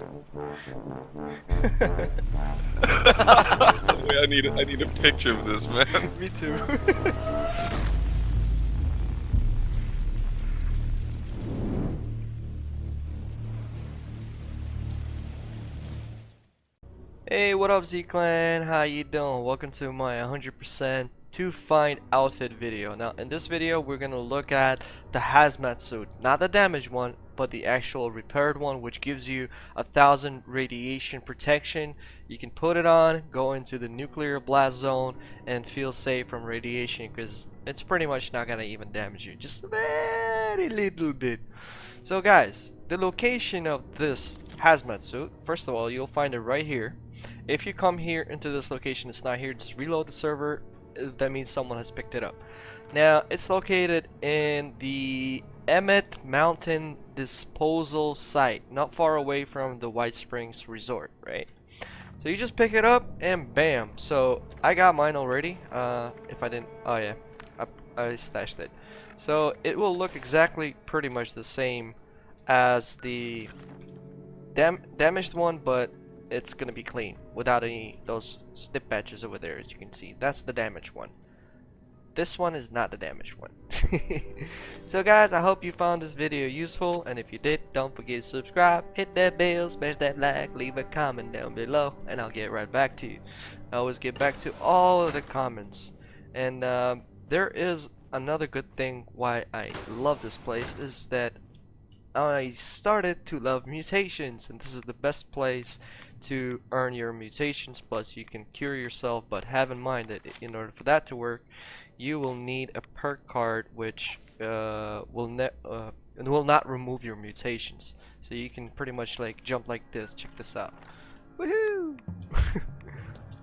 Wait, I need I need a picture of this man. Me too. Hey, what up Z-Clan? How you doing? Welcome to my 100% to find outfit video. Now, in this video, we're gonna look at the hazmat suit. Not the damaged one, but the actual repaired one, which gives you a thousand radiation protection. You can put it on, go into the nuclear blast zone, and feel safe from radiation because it's pretty much not gonna even damage you. Just a very little bit. So guys, the location of this hazmat suit, first of all, you'll find it right here. If you come here into this location, it's not here, just reload the server. That means someone has picked it up. Now, it's located in the Emmett Mountain Disposal Site, not far away from the White Springs Resort, right? So you just pick it up and bam. So I got mine already. Uh, if I didn't, oh yeah, I, I stashed it. So it will look exactly pretty much the same as the dam damaged one, but it's gonna be clean without any those snip patches over there as you can see. That's the damaged one. This one is not the damaged one. So guys I hope you found this video useful and if you did don't forget to subscribe hit that bell smash that like leave a comment down below and I'll get right back to you. I always get back to all of the comments. And um, there is another good thing why I love this place is that I started to love mutations and this is the best place to earn your mutations plus you can cure yourself but have in mind that in order for that to work you will need a perk card which uh, will ne uh, will not remove your mutations. So you can pretty much like jump like this. Check this out. Woohoo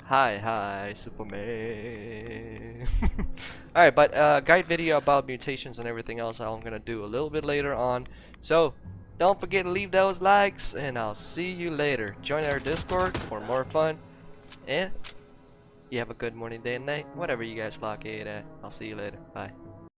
hi hi superman alright but uh, guide video about mutations and everything else I'm gonna do a little bit later on so don't forget to leave those likes, and I'll see you later. Join our Discord for more fun, and you have a good morning, day, and night, whatever you guys lock it at. I'll see you later. Bye.